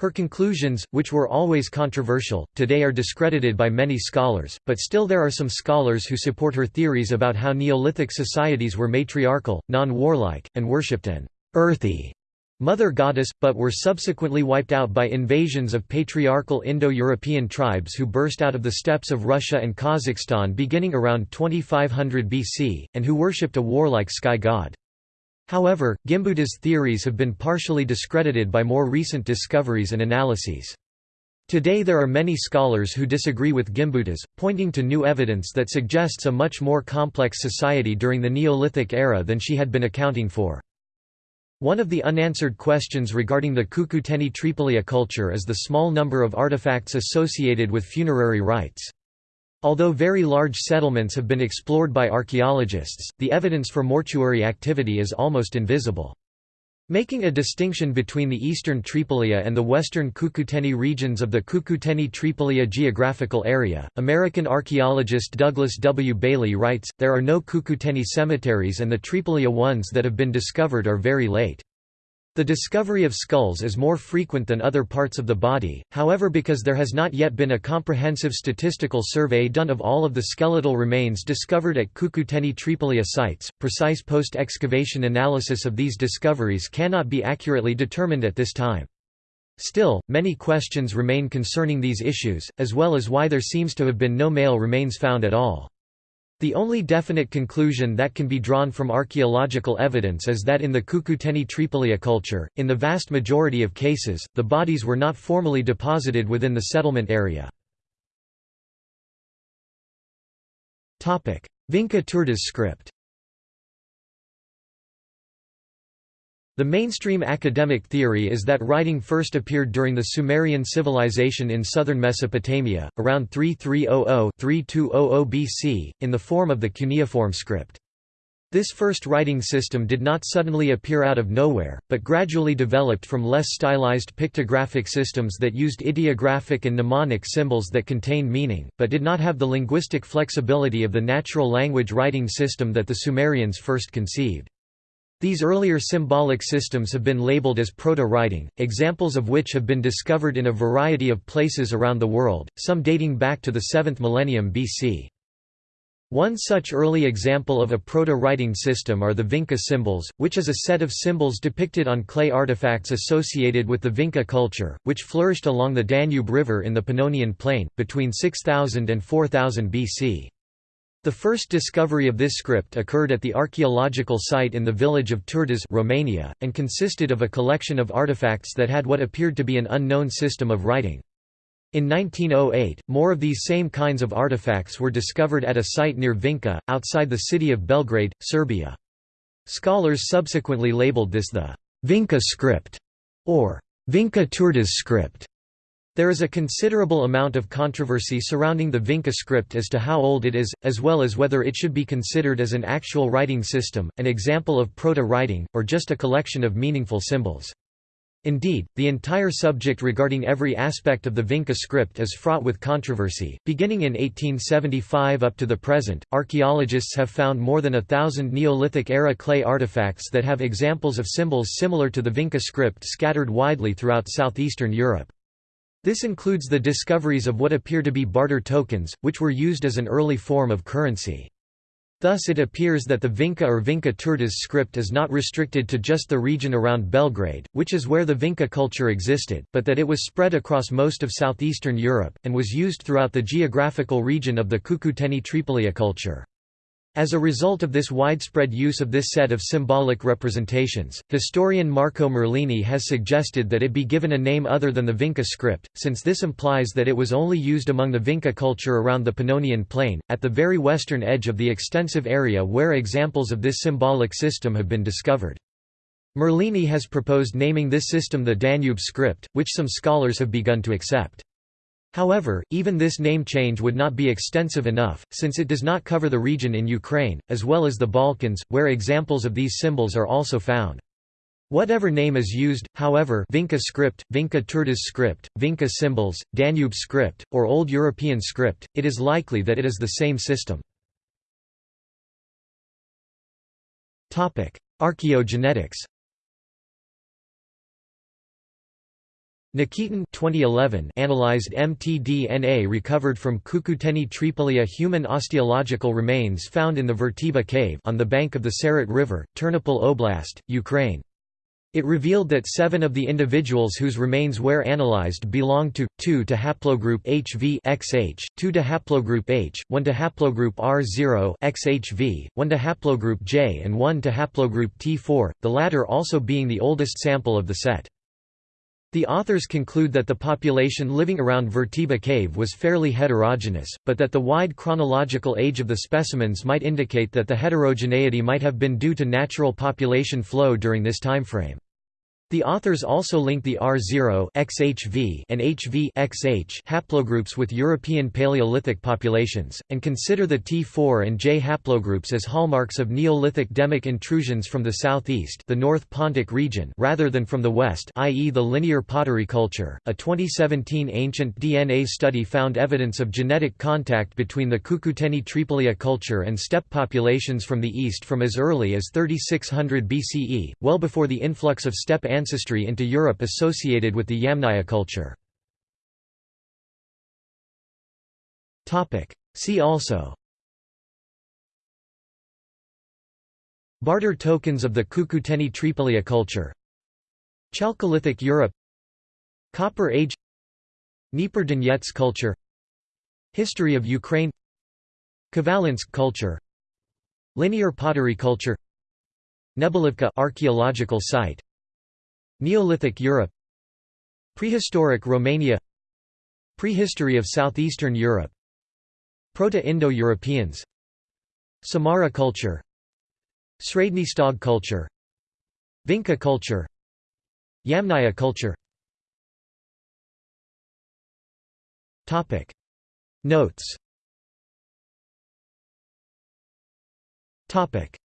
Her conclusions, which were always controversial, today are discredited by many scholars, but still there are some scholars who support her theories about how Neolithic societies were matriarchal, non-warlike, and worshipped an earthy mother goddess, but were subsequently wiped out by invasions of patriarchal Indo-European tribes who burst out of the steppes of Russia and Kazakhstan beginning around 2500 BC, and who worshipped a warlike sky god. However, Gimbutas' theories have been partially discredited by more recent discoveries and analyses. Today there are many scholars who disagree with Gimbutas, pointing to new evidence that suggests a much more complex society during the Neolithic era than she had been accounting for. One of the unanswered questions regarding the Cucuteni Tripolia culture is the small number of artifacts associated with funerary rites. Although very large settlements have been explored by archaeologists, the evidence for mortuary activity is almost invisible. Making a distinction between the eastern Tripolia and the western Cucuteni regions of the Cucuteni Tripolia geographical area, American archaeologist Douglas W. Bailey writes, there are no Cucuteni cemeteries and the Tripolia ones that have been discovered are very late. The discovery of skulls is more frequent than other parts of the body, however because there has not yet been a comprehensive statistical survey done of all of the skeletal remains discovered at Cucuteni Tripolia sites, precise post-excavation analysis of these discoveries cannot be accurately determined at this time. Still, many questions remain concerning these issues, as well as why there seems to have been no male remains found at all. The only definite conclusion that can be drawn from archaeological evidence is that in the Cucuteni Tripolia culture, in the vast majority of cases, the bodies were not formally deposited within the settlement area. Vinca Turdas script The mainstream academic theory is that writing first appeared during the Sumerian civilization in southern Mesopotamia, around 3300–3200 BC, in the form of the cuneiform script. This first writing system did not suddenly appear out of nowhere, but gradually developed from less stylized pictographic systems that used ideographic and mnemonic symbols that contained meaning, but did not have the linguistic flexibility of the natural language writing system that the Sumerians first conceived. These earlier symbolic systems have been labeled as proto-writing, examples of which have been discovered in a variety of places around the world, some dating back to the 7th millennium BC. One such early example of a proto-writing system are the Vinca symbols, which is a set of symbols depicted on clay artifacts associated with the Vinca culture, which flourished along the Danube River in the Pannonian Plain, between 6000 and 4000 BC. The first discovery of this script occurred at the archaeological site in the village of Turdas Romania, and consisted of a collection of artifacts that had what appeared to be an unknown system of writing. In 1908, more of these same kinds of artifacts were discovered at a site near Vinca, outside the city of Belgrade, Serbia. Scholars subsequently labeled this the Vinca script, or Vinca Turdas script. There is a considerable amount of controversy surrounding the Vinca script as to how old it is, as well as whether it should be considered as an actual writing system, an example of proto-writing, or just a collection of meaningful symbols. Indeed, the entire subject regarding every aspect of the Vinca script is fraught with controversy. Beginning in 1875 up to the present, archaeologists have found more than a thousand Neolithic era clay artifacts that have examples of symbols similar to the Vinca script scattered widely throughout southeastern Europe. This includes the discoveries of what appear to be barter tokens, which were used as an early form of currency. Thus it appears that the Vinca or Vinca Turdas script is not restricted to just the region around Belgrade, which is where the Vinca culture existed, but that it was spread across most of southeastern Europe, and was used throughout the geographical region of the Cucuteni-Tripolia culture. As a result of this widespread use of this set of symbolic representations, historian Marco Merlini has suggested that it be given a name other than the Vinca script, since this implies that it was only used among the Vinca culture around the Pannonian Plain, at the very western edge of the extensive area where examples of this symbolic system have been discovered. Merlini has proposed naming this system the Danube script, which some scholars have begun to accept. However, even this name change would not be extensive enough, since it does not cover the region in Ukraine, as well as the Balkans, where examples of these symbols are also found. Whatever name is used, however Vinca script, Vinca Turdas script, Vinca symbols, Danube script, or Old European script, it is likely that it is the same system. Archaeogenetics Nikitin 2011 analyzed mtDNA recovered from Cucuteni Tripolia human osteological remains found in the Verteba cave on the bank of the Seret River, Ternopil Oblast, Ukraine. It revealed that seven of the individuals whose remains were analyzed belonged to, 2 to haplogroup HV XH, 2 to haplogroup H, 1 to haplogroup R0 XHV, 1 to haplogroup J and 1 to haplogroup T4, the latter also being the oldest sample of the set. The authors conclude that the population living around Verteba cave was fairly heterogeneous, but that the wide chronological age of the specimens might indicate that the heterogeneity might have been due to natural population flow during this timeframe. The authors also link the R0 XHV and HV XH haplogroups with European Paleolithic populations, and consider the T4 and J haplogroups as hallmarks of Neolithic demic intrusions from the southeast the North Pontic region rather than from the west i.e. the linear pottery culture. A 2017 ancient DNA study found evidence of genetic contact between the Cucuteni Tripolia culture and steppe populations from the east from as early as 3600 BCE, well before the influx of steppe ancestry into Europe associated with the Yamnaya culture. See also Barter tokens of the Cucuteni Tripolia culture Chalcolithic Europe Copper Age Dnieper Donetsk culture History of Ukraine Khvalynsk culture Linear pottery culture Nebelivka archaeological site Neolithic Europe Prehistoric Romania Prehistory of southeastern Europe Proto-Indo-Europeans Samara culture Srednji culture Vinca culture Yamnaya culture. Notes.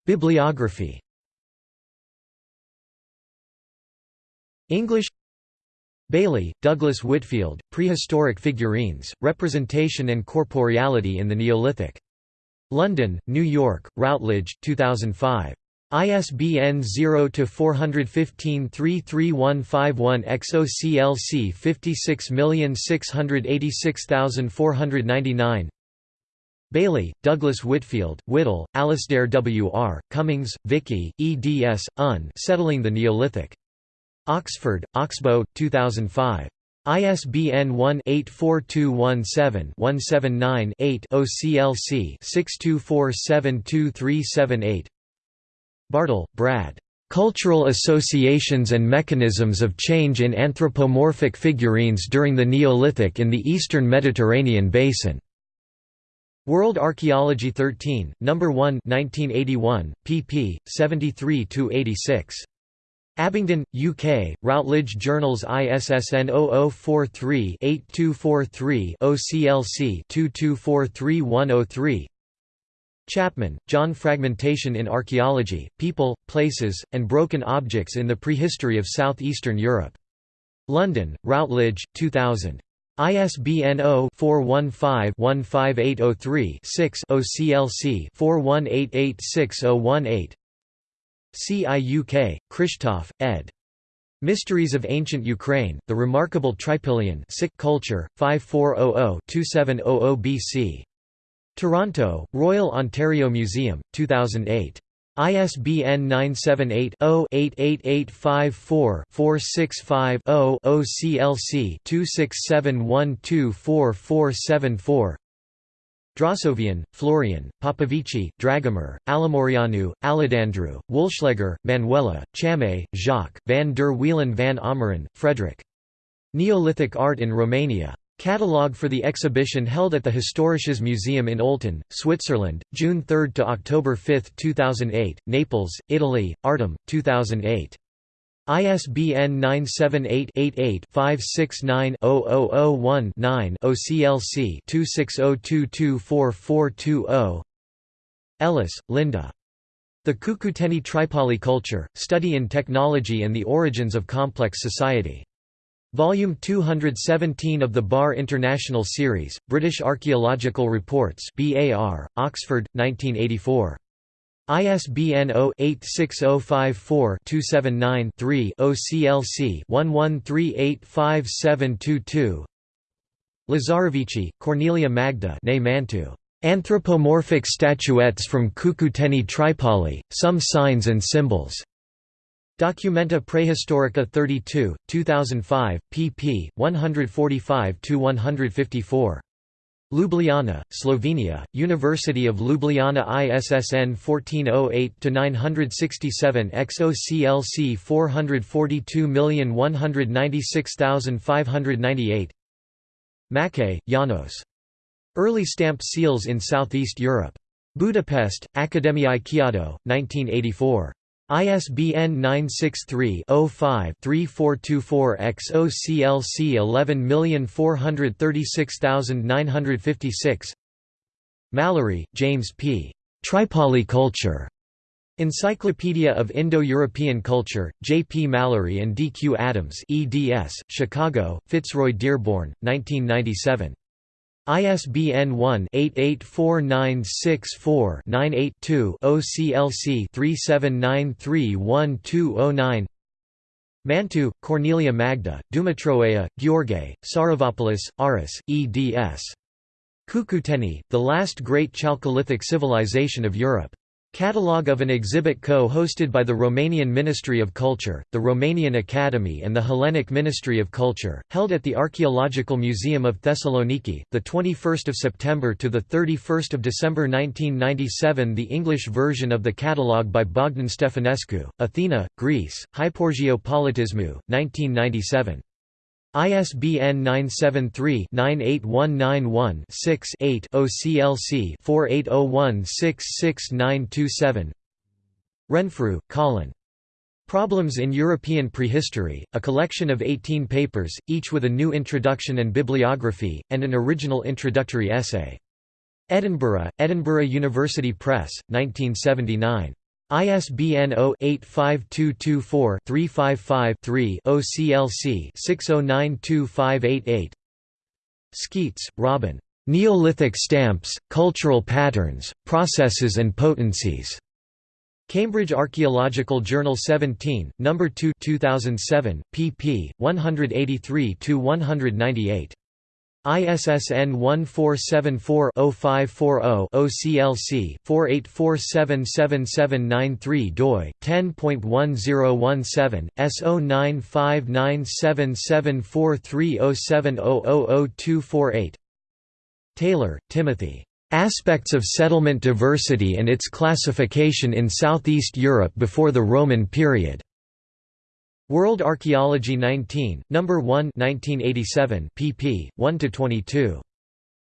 Bibliography English Bailey, Douglas Whitfield, Prehistoric Figurines, Representation and Corporeality in the Neolithic. London, New York, Routledge, 2005. ISBN 0-415-33151 XOCLC 56686499 Bailey, Douglas Whitfield, Whittle, Alasdair W. R., Cummings, Vicky, eds. Un. Settling the Neolithic. Oxford, Oxbow, 2005. ISBN 1-84217-179-8 OCLC 62472378 Bartle, Brad. Cultural Associations and Mechanisms of Change in Anthropomorphic Figurines During the Neolithic in the Eastern Mediterranean Basin. World Archaeology 13, No. 1 1981, pp. 73–86. Abingdon, UK, Routledge Journals ISSN 0043-8243 OCLC 2243103 Chapman, John Fragmentation in Archaeology, People, Places, and Broken Objects in the Prehistory of South-Eastern Europe. London, Routledge, 2000. ISBN 0-415-15803-6 OCLC 41886018 CIUK, Krzysztof, ed. Mysteries of Ancient Ukraine, The Remarkable Trypillian Culture, 5400-2700 BC. Toronto, Royal Ontario Museum, 2008. ISBN 978-0-88854-465-0 OCLC 2671244474 Drasovian, Florian, Popovici, Dragomir, Alamorianu, Aladandru, Woolschleger, Manuela, Chame, Jacques, van der Wielen van Ammeren, Frederick. Neolithic Art in Romania. Catalogue for the exhibition held at the Historisches Museum in Olten, Switzerland, June 3 to October 5, 2008, Naples, Italy, Artem, 2008. ISBN 978-88-569-0001-9 OCLC 2602244420 Ellis, Linda. The Cucuteni Tripoli Culture, Study in Technology and the Origins of Complex Society. Volume 217 of the Bar International Series, British Archaeological Reports BAR, Oxford, 1984. ISBN 0-86054-279-3 OCLC 11385722 Lazarevici, Cornelia Magda Anthropomorphic Statuettes from Cucuteni Tripoli, Some Signs and Symbols. Documenta Prehistorica 32, 2005, pp. 145–154. Ljubljana, Slovenia, University of Ljubljana ISSN 1408-967-X OCLC 442196598 Makkay, Janos. Early stamped seals in Southeast Europe. Budapest, Akadémiai Kiadó, 1984. ISBN 963-05-3424-X OCLC 11436956 Mallory, James P. Tripoli Culture. Encyclopedia of Indo-European Culture, J. P. Mallory and D. Q. Adams eds, Chicago, Fitzroy Dearborn, 1997. ISBN 1-884964-98-2 OCLC 37931209 Mantu, Cornelia Magda, Dumitroaia, Gheorghe, Saravopoulos, Aris, eds. Cucuteni, the last great Chalcolithic civilization of Europe. Catalogue of an exhibit co-hosted by the Romanian Ministry of Culture, the Romanian Academy and the Hellenic Ministry of Culture, held at the Archaeological Museum of Thessaloniki, 21 September to 31 December 1997 The English version of the catalogue by Bogdan Stefanescu, Athena, Greece, Hyporgio Politismou, 1997. ISBN 973-98191-6-8 OCLC 4801666927 Renfrew, Colin. Problems in European Prehistory, a collection of 18 papers, each with a new introduction and bibliography, and an original introductory essay. Edinburgh, Edinburgh University Press, 1979. ISBN 0-85224-355-3 OCLC 60925888 Skeates, Robin. Neolithic Stamps, Cultural Patterns, Processes and Potencies. Cambridge Archaeological Journal 17, No. 2 2007, pp. 183–198. ISSN 1474-0540 OCLC 48477793 doi 10.1017 S0959774307000248 Taylor, Timothy. Aspects of settlement diversity and its classification in Southeast Europe before the Roman period. World Archaeology 19, No. 1 1987, pp. 1–22.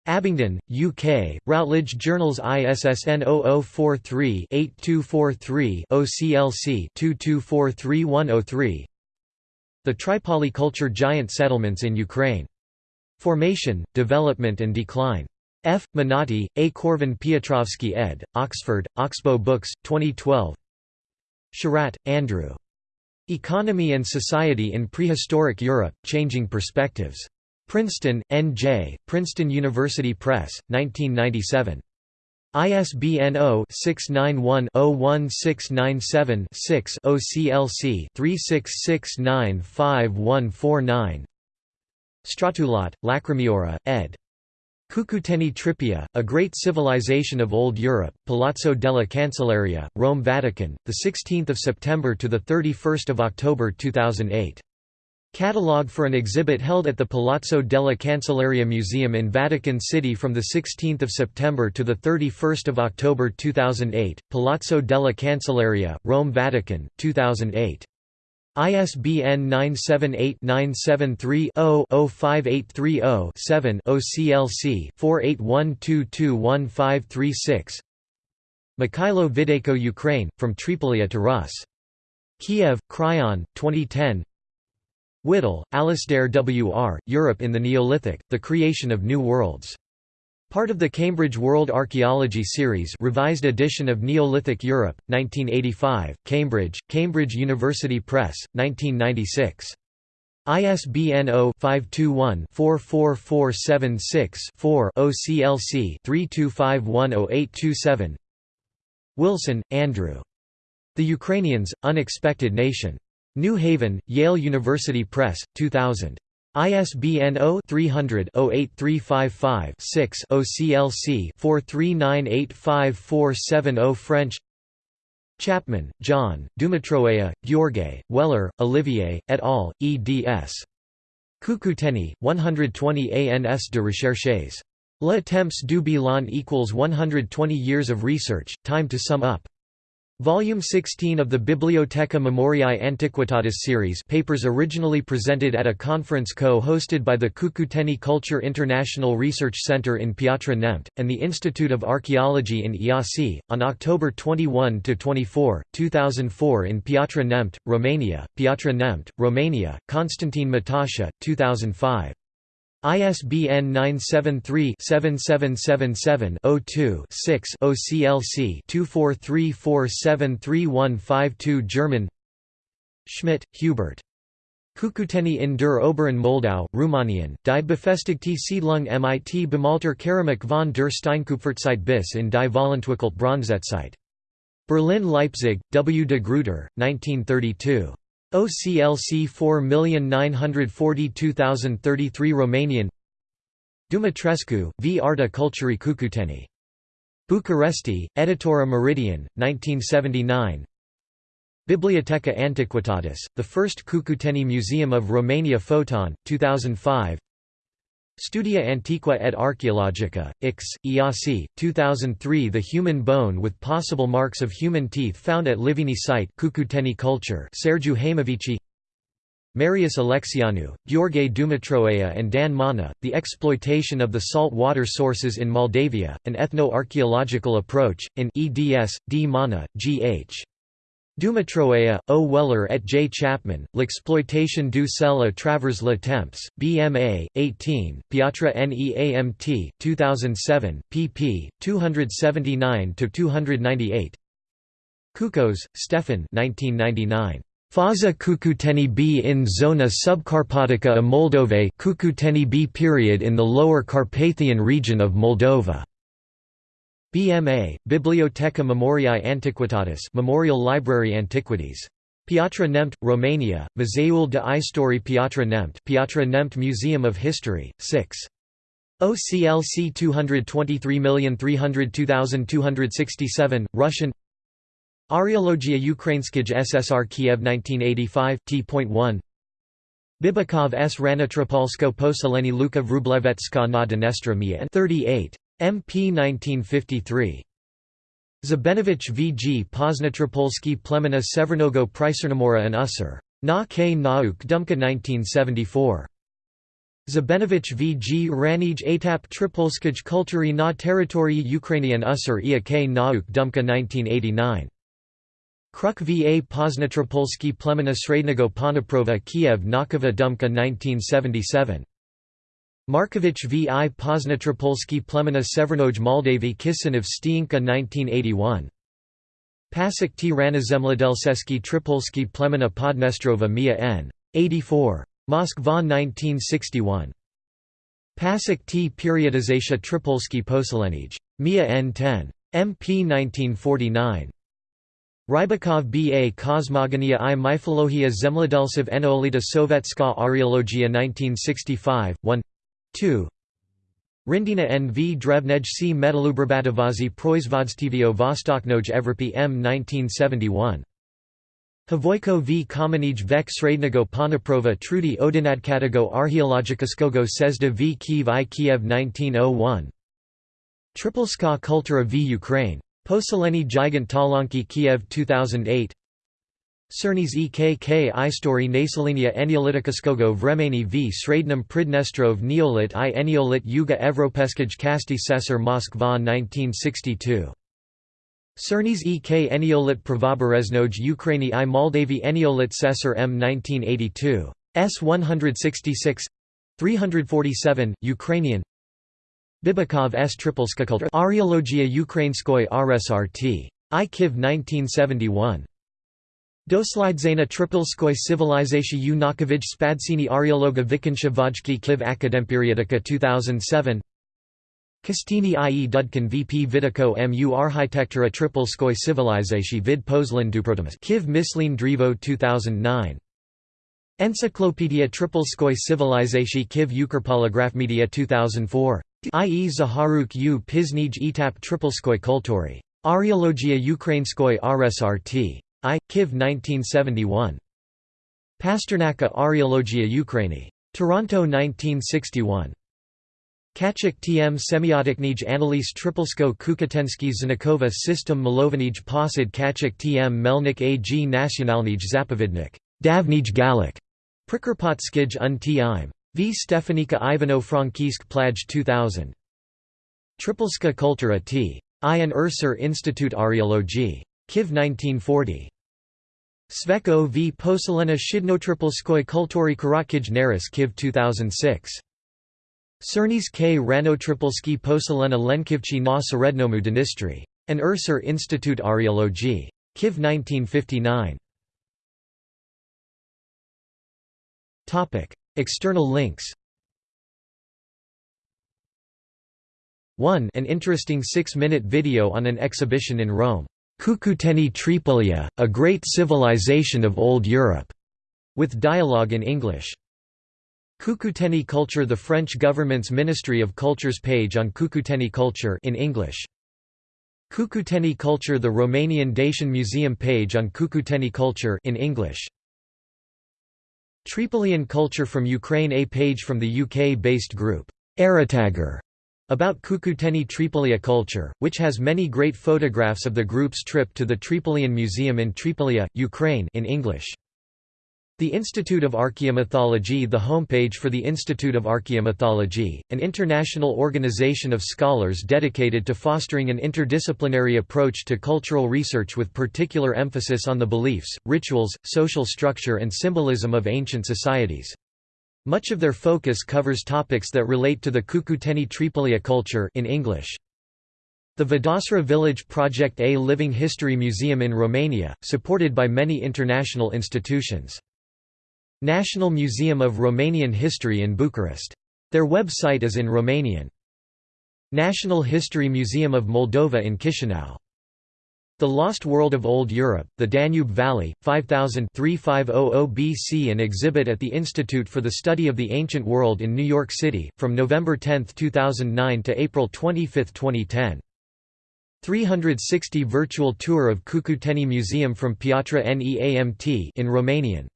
Abingdon, UK, Routledge Journals ISSN 0043-8243 OCLC 2243-103 The Tripoli Culture Giant Settlements in Ukraine. Formation, Development and Decline. F. Menotti, A. Korvin Piotrovsky ed., Oxford, Oxbow Books, 2012 Sherratt, Andrew. Economy and Society in Prehistoric Europe, Changing Perspectives. Princeton, N.J., Princeton University Press, 1997. ISBN 0-691-01697-6 OCLC 36695149 Stratoulat, Lacrimiora, ed. Cucuteni Tripia, A Great Civilization of Old Europe, Palazzo della Cancelleria, Rome Vatican, 16 September to 31 October 2008. Catalogue for an exhibit held at the Palazzo della Cancelleria Museum in Vatican City from 16 September to 31 October 2008, Palazzo della Cancelleria, Rome Vatican, 2008. ISBN 978-973-0-05830-7 OCLC 4812211536 Mikhailo Videyko Ukraine, From Tripolia to Rus. Kiev, Kryon, 2010 Whittle, Alasdair W. R., Europe in the Neolithic, The Creation of New Worlds. Part of the Cambridge World Archaeology Series revised edition of Neolithic Europe, 1985, Cambridge, Cambridge University Press, 1996. ISBN 0-521-44476-4 OCLC 32510827 Wilson, Andrew. The Ukrainians, Unexpected Nation. New Haven, Yale University Press, 2000. ISBN 0-300-08355-6 OCLC 43985470 French Chapman, John, Dumitroaia, Gheorghe, Weller, Olivier, et al., eds. Cucuteni, 120 ans de recherches. Le temps du bilan equals 120 years of research, time to sum up. Volume 16 of the Bibliotheca Memoriae Antiquitatis series papers originally presented at a conference co-hosted by the Cucuteni Culture International Research Center in Piatra Neamț, and the Institute of Archaeology in Iasi, on October 21–24, 2004 in Piatra Neamț, Romania, Piatra Neamț, Romania, Constantine Matasha, 2005. ISBN 973-7777-02-6 OCLC 2434733152 German Schmidt, Hubert. Kukuteni in der Oberen Moldau, Rumänien, die befestigte Siedlung mit bemalter Keramik von der Steinkupferzeit bis in die Volentwickelt Bronzezeit. Berlin-Leipzig, W. de Gruyter, 1932. OCLC 4942033 Romanian Dumitrescu, v. Arta Culturii Cucuteni. Bucuresti, Editora Meridian, 1979 Biblioteca Antiquitatis, the first Cucuteni Museum of Romania Photon, 2005 Studia Antiqua et Archaeologica, Ix, Iasi, 2003 The human bone with possible marks of human teeth found at Livini site Cucuteni culture Sergiu Marius Alexianu, Gheorghe Dumitroaia and Dan Mana, The Exploitation of the Salt Water Sources in Moldavia, An Ethno-Archaeological Approach, in eds. D. Mana, G. H. Dumitroaia, O. Weller et J. Chapman, L'exploitation du sel à travers le temps, BMA, 18, Piatra Neamt, 2007, pp. 279–298 Kukos, Stefan 1999. Faza Cucuteni B in Zona Subcarpatica a Moldove Cucuteni B period in the Lower Carpathian region of Moldova. BMA, Biblioteca Memoriae Antiquitatis Memorial Library Antiquities. Piatra Neamț, Romania, Muzeul de Istorie Piatra Neamț Piatra Neamț Museum of History, 6. OCLC 223302267, Russian Aryologia Ukrainskij SSR Kiev 1985 T.1 Bibikov S. Ranotropolsko Poseleni Luka Vrublevetska na Dnestra Mia 38. MP 1953. Zabenovich V. G. Poznatropolski Plemena Severnogo Pricernomora and Usser. Na K. Nauk Dumka 1974. Zabenovich V. G. Ranij Etap Tripolskij Kultury na Teritorii Ukrainian Usser Ia K. Nauk Dumka 1989. Kruk va Poznatropolski Plemena Srednego Ponaprova Kiev Nakova Dumka 1977. Markovich v i Poznatropolski Plemena Severnoj Moldavy Kisinov Stienka 1981. Passek t Ranazemledelseski Tripolski Plemena Podnestrova Mia n. 84. Moskva 1961. Passek t Periodizatia Tripolski Poselenij. Mia n. 10. MP 1949. Rybakov B.A. Kosmogonia i Myphologia Zemlodelsov Enolita Sovetska Aryologia 1965, 1 2 Rindina N. V. Drevnej C. Metalubrbatovazi Proizvodstvio Vostoknoj Evropy M. 1971. Khvoyka v. Kamenij vek Srednego Ponaprova Trudy Odinadkatago Archeologicoskogo Sezda v. Kiev i Kiev 1901. Tripolska Kultura v. Ukraine Poseleni Gigant Talianki Kiev 2008 Cernes EKK Istory Naselenia Eniolitikoskogo Vremeni v Srednum Pridnestrov Neolit i Eniolit Yuga Evropeskij Kasti Sesar Moskva 1962. Cernes EK Eniolit Pravoberezhnoj Ukraini i Moldavi Eniolit Sesar M 1982. S 166 347, Ukrainian Bibakov S. Tripolskakultur Aryologia Ukrainskoy RSRT. I Kiv 1971. Doslidzaina Tripolskoy Civilizatia Unakovij Spadsini Aryologa Vikinsha Vojki Kiv Akademperiodika 2007 Kostini i.e. Dudkin VP Vidiko mu Architectura Tripolskoy Civilizatia vid Pozlin Duprotimus Kiv Myslin Drivo 2009 Encyclopedia Tripolskoy Civilizatia Kiv Media 2004 I.e. Zaharuk u Piznij etap Tripolskoy Kultury. Aryologia Ukrainskoy RSRT. I. Kiv 1971. Pasternaka Aryologia Ukraini. Toronto 1961. Kachik tm semiotiknij analyse Tripolsko Kukatensky Znakova system Milovanij posad Kachik tm Melnik ag nationalnij zapovidnik. Davnij Galik. Prikarpatskij un im. V. Stefanika Ivano Frankisk Plaj 2000. Tripolska Kultura t. Ian Ursur Institute Aryologi. Kiv 1940. Sveko v. Poselena Shidnotripolskoy Kultury Karakij Kiv 2006. Cernes K. Ranotripolski Poselena Lenkivchi na Serednomu Dnistry. An Ursur Institute Aryologi. Kiv 1959. External links 1 An interesting six-minute video on an exhibition in Rome, Cucuteni Tripolia, a great civilization of Old Europe, with dialogue in English. Cucuteni Culture The French government's Ministry of Culture's page on Cucuteni culture in English. Cucuteni Culture The Romanian Dacian Museum page on Cucuteni culture in English. Tripolian culture from Ukraine A page from the UK-based group, Aratager, about Cucuteni Tripolia culture, which has many great photographs of the group's trip to the Tripolian Museum in Tripolia, Ukraine in English. The Institute of Archaeomythology The homepage for the Institute of Archaeomythology, an international organization of scholars dedicated to fostering an interdisciplinary approach to cultural research with particular emphasis on the beliefs, rituals, social structure and symbolism of ancient societies. Much of their focus covers topics that relate to the Cucuteni Tripolia culture in English. The Vădastra Village Project A Living History Museum in Romania, supported by many international institutions. National Museum of Romanian History in Bucharest. Their website is in Romanian. National History Museum of Moldova in Chisinau The Lost World of Old Europe, the Danube Valley, 5000 3500 BC An exhibit at the Institute for the Study of the Ancient World in New York City, from November 10, 2009 to April 25, 2010. 360 virtual tour of Cucuteni Museum from Piatra Neamt in Romanian